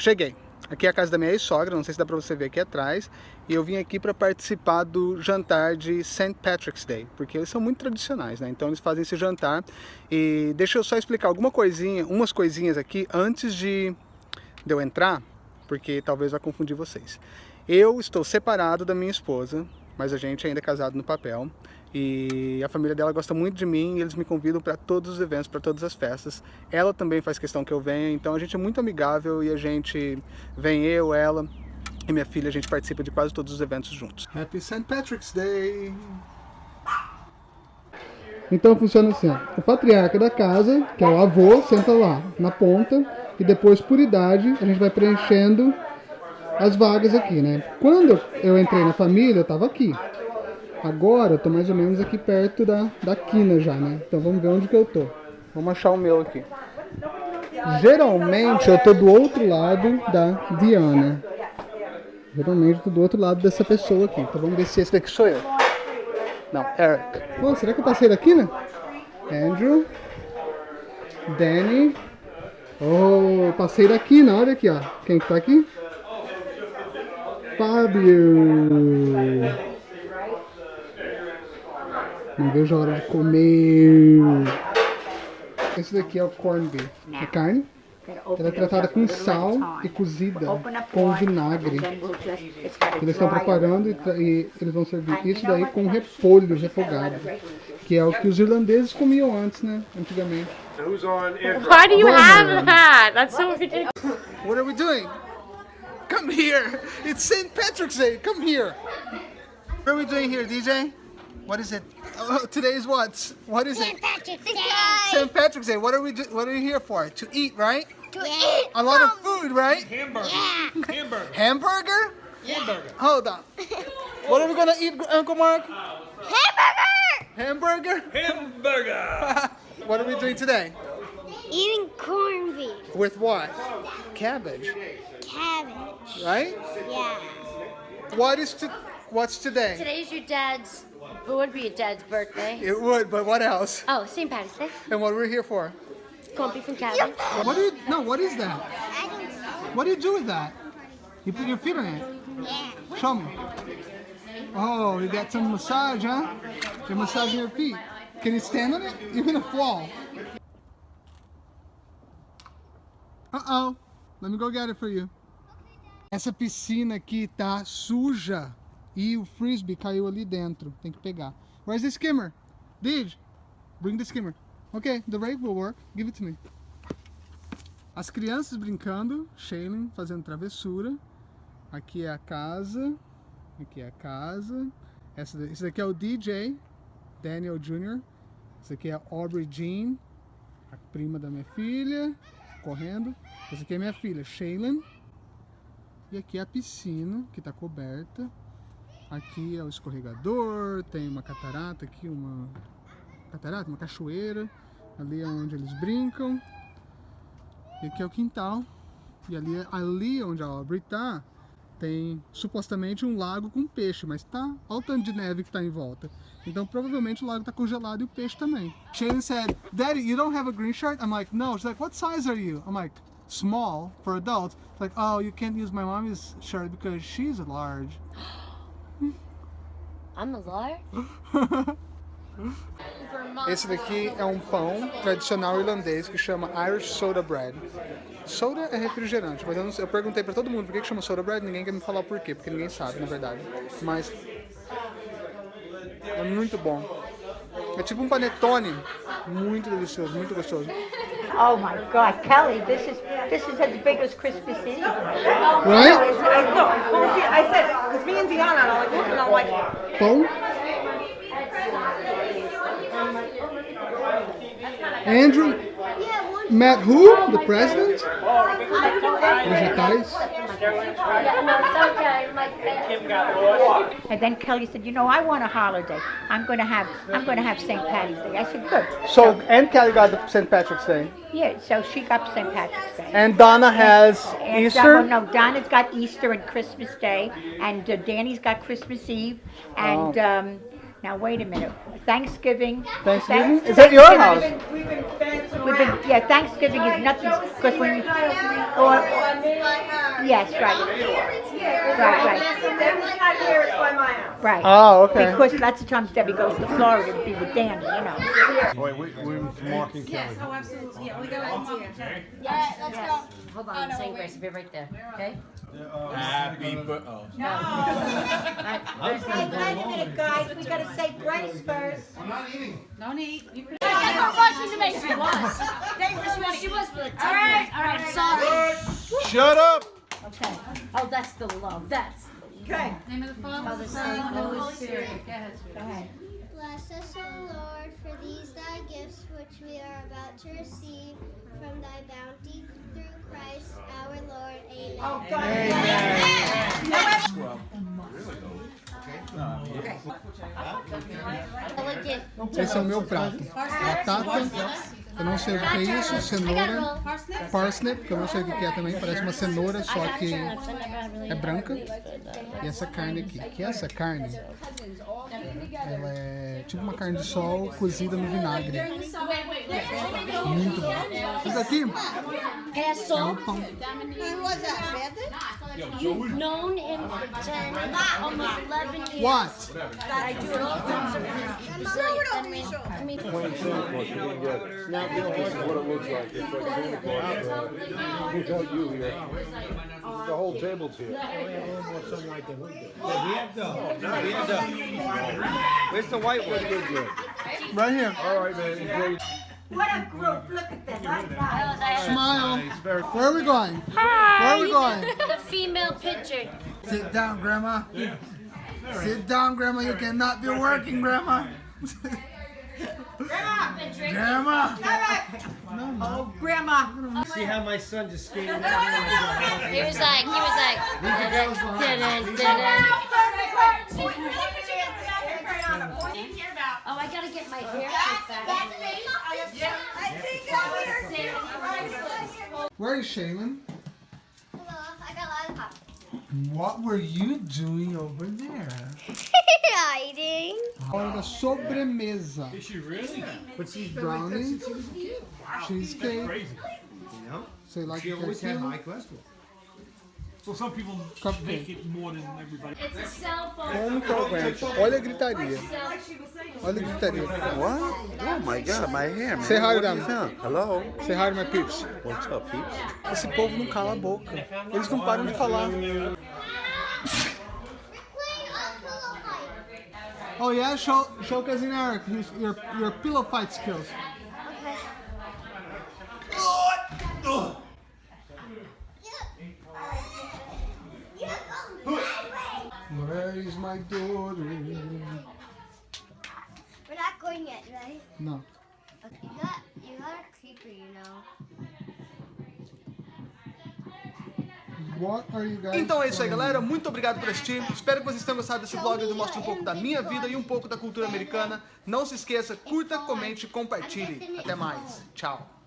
Cheguei. Aqui é a casa da minha ex-sogra, não sei se dá pra você ver aqui atrás. E eu vim aqui para participar do jantar de St. Patrick's Day, porque eles são muito tradicionais, né? Então eles fazem esse jantar. E deixa eu só explicar alguma coisinha, umas coisinhas aqui antes de, de eu entrar, porque talvez vai confundir vocês. Eu estou separado da minha esposa, mas a gente ainda é casado no papel. E a família dela gosta muito de mim e eles me convidam para todos os eventos, para todas as festas. Ela também faz questão que eu venha, então a gente é muito amigável e a gente vem eu, ela e minha filha, a gente participa de quase todos os eventos juntos. Happy St. Patrick's Day! Então funciona assim, o patriarca da casa, que é o avô, senta lá na ponta e depois por idade a gente vai preenchendo as vagas aqui, né? Quando eu entrei na família, eu tava aqui. Agora eu tô mais ou menos aqui perto da, da quina já, né? Então vamos ver onde que eu tô. Vamos achar o meu aqui. Geralmente eu tô do outro lado da Diana. Geralmente eu tô do outro lado dessa pessoa aqui. Então vamos ver se esse daqui sou eu. Não, Eric. Oh, será que eu passei daqui, né? Andrew. Danny. Oh, passei daqui, na olha aqui, ó. Quem que tá aqui? Fábio. Não vejo a hora de comer. Esse daqui é o corn beef. A carne. Ela é tratada com sal e cozida com vinagre. Eles estão preparando e, e, eles vão servir isso daí com repolho refogado. Que é o que os irlandeses comiam antes, né? Antigamente. Why do you have that? That's so ridiculous. What are we doing? Come here! It's St. Patrick's Day! Come here! What are we doing here, DJ? What is it? Oh, today is what? What is it? St. it? Patrick's Day. St. Patrick's Day. What are we? Do, what are we here for? To eat, right? To eat. A lot of food, right? Hamburger. Yeah. Hamburger. Hamburger? Hamburger. Hold on. What are we gonna eat, Uncle Mark? Hamburger. Hamburger? Hamburger. what are we doing today? Eating corned beef. With what? Cabbage, Cabbage. right? Yeah. What is to? What's today? Today's your dad's, it would be your dad's birthday. It would, but what else? Oh, St. Patrick's Day. And what we're here for? Corned from and cabbage. What do you? No, what is that? I don't know. What do you do with that? You put your feet on it. Yeah. Show me. Oh, you got some massage, huh? You're massaging your feet. Can you stand on it? You're gonna fall. Uh-oh. Let me go get it for you. Essa piscina aqui tá suja e o frisbee caiu ali dentro. Tem que pegar. Where's the skimmer? Did? Bring the skimmer. Okay, the rake will work. Give it to me. As crianças brincando, Shaylin fazendo travessura. Aqui é a casa. Aqui é a casa. Essa, esse daqui é o DJ, Daniel Jr. Esse aqui é a Aubrey Jean, a prima da minha filha, correndo. Essa aqui é minha filha, Shaylin. E aqui é a piscina, que está coberta. Aqui é o escorregador, tem uma catarata aqui, uma catarata, uma cachoeira. Ali é onde eles brincam. E aqui é o quintal. E ali, ali onde a Aubrey tá, tem supostamente um lago com peixe, mas tá, olha o tanto de neve que tá em volta. Então provavelmente o lago tá congelado e o peixe também. Shane said, Daddy, you don't have a green shirt? I'm like, no. She's like, what size are you? I'm like, small for adults. It's like, oh, you can't use my mommy's shirt because she's large. I'm a liar. Esse daqui é um pão tradicional irlandês que chama Irish Soda Bread. Soda é refrigerante, mas eu, não eu perguntei pra todo mundo por que, que chama Soda Bread, ninguém quer me falar o porquê, porque ninguém sabe, na verdade. Mas é muito bom. É tipo um panetone, muito delicioso, muito gostoso. Oh my God, Kelly, this is this is as big as Christmas Eve. Right? I, no, well, see, I said, because me and Deanna are like looking, I'm like, Pão. Andrew Matt who? The president? Vegetais. And then Kelly said, you know, I want a holiday. I'm going to have I'm going to have St. Patty's Day. I said, good. So, and Kelly got the St. Patrick's Day. Yeah, so she got St. Patrick's Day. And Donna has And, uh, Easter. well, no, Donna's got Easter and Christmas Day, and uh, Danny's got Christmas Eve, and Oh. um, now wait a minute, Thanksgiving. Thanksgiving? Thanks- Is that your house? we've been dancing We've been, yeah, Thanksgiving is nothing because when you or Yes, right. Right, right, Debbie's not here, it's by my house. right. Ah, ok. Because lots of times Debbie goes to Florida to be with Danny, you know. Wait, wait, wait, Mark and Kelly. Oh, absolutely. Yeah, we got one here. Yeah, let's go. Hold on, same grace, be right there, okay? Happy birthday. Oh. Hey, wait a minute, guys, we gotta say grace first. No need. You can- I got Washington to make She was, she was for the All right, all right, sorry. Shut up! Okay. Oh, that's the love, that's. Okay. Name of the Father, Son, and the Holy Spirit. Go ahead, Go ahead. Bless us, O Lord, for these thy gifts which we are about to receive from thy bounty through Christ our Lord. Amen. Oh, God. Esse é o meu prato. Batata, eu não sei o que é isso, cenoura, parsnip, que eu não sei o que é também, parece uma cenoura, só que é branca. E essa carne aqui, que é essa carne? Ela é tipo uma carne de sol cozida no vinagre. Muito bom. Isso aqui É é o pão. known him for 10, almost 11 years. What? I do it all from Brazilian. I mean, I mean, Now, this is what it looks like. It's like Santa Claus. Without you here. The whole table's here. Oh, Where's the white one? Right here. All right, man. Enjoy. What a group, look at this. I. Smile. Where are we going? Where are we going? the female pitcher. Sit down, Grandma. Sit down, Grandma. You cannot be working, Grandma. Grandma. Oh, Grandma. See how my son just skated out He was like, he was like, didn't, didn't. Oh, I gotta get my hair cut back. Where is Shaylin? I got lollipop. What were you doing over there? Hiding. Hora da sobremesa. Is she really? What's these brownies? Cheesecake. Crazy. Sei lá She que always é had high cholesterol. So some people Cupcake. make it more than everybody. It's a cell phone. Olha a gritaria. Olha a gritaria. What? Oh my god, my hair, man. Say hi to them. you? Hello? Say hi to my peeps. What's up, peeps? Esse povo não cala a boca. Eles não param de falar. Oh yeah, show, show cousin Eric your, your, your pillow fight skills. Where is my daughter? We're not going yet, right? No. Okay, you got, you got a creeper, you know. Então é isso aí, galera. Muito obrigado por assistir. Espero que vocês tenham gostado desse vlog onde eu mostro um pouco da minha vida e um pouco da cultura americana. Não se esqueça, curta, comente e compartilhe. Até mais. Tchau.